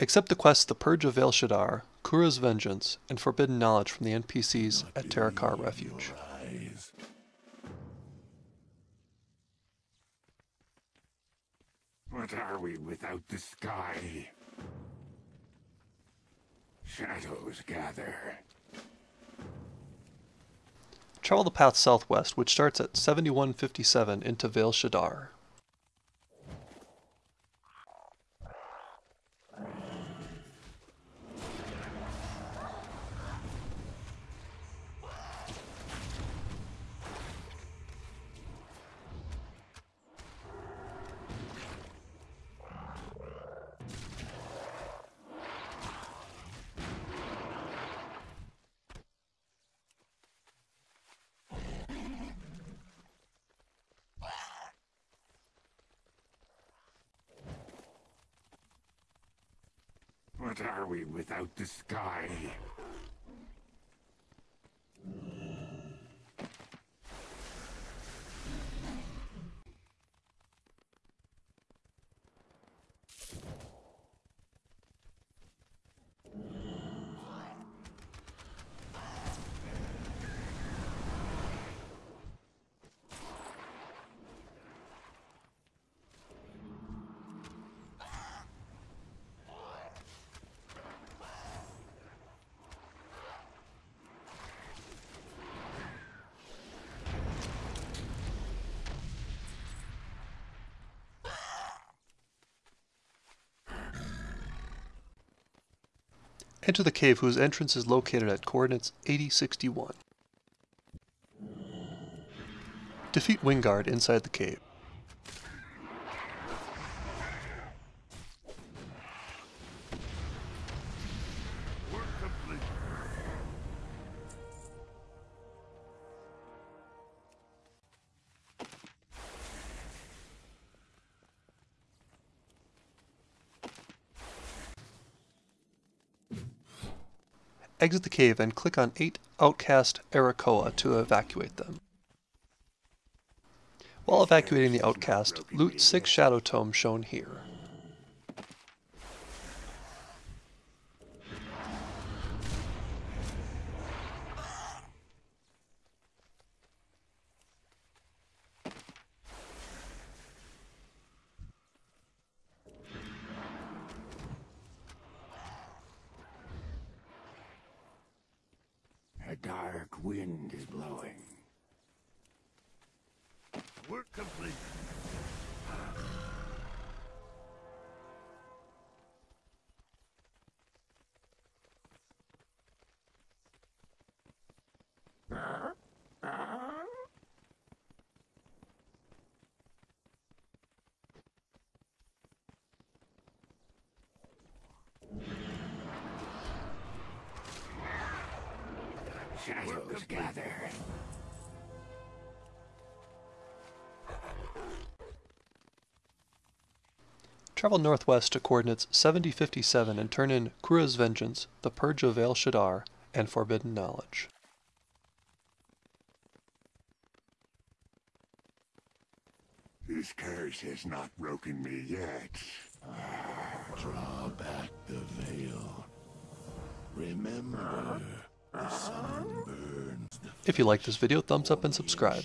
Accept the quests The Purge of Veil Shadar, Kura's Vengeance, and Forbidden Knowledge from the NPCs at Terokkar Refuge. What are we without the sky? Shadows gather. Travel the path southwest, which starts at 7157 into Veil Shadar. What are we without the sky? Enter the cave whose entrance is located at coordinates 8061. Defeat Wingard inside the cave. Exit the cave and click on 8 Outcast Arakkoa to evacuate them. While evacuating the outcast, loot 6 Shadow Tomes shown here. A dark wind is blowing. Work complete. Shadows gather. Travel northwest to coordinates 7057 and turn in Kura's Vengeance, The Purge of Veil Shadar, and Forbidden Knowledge. This curse has not broken me yet. Draw back the veil. Remember, If you like this video, thumbs up and subscribe.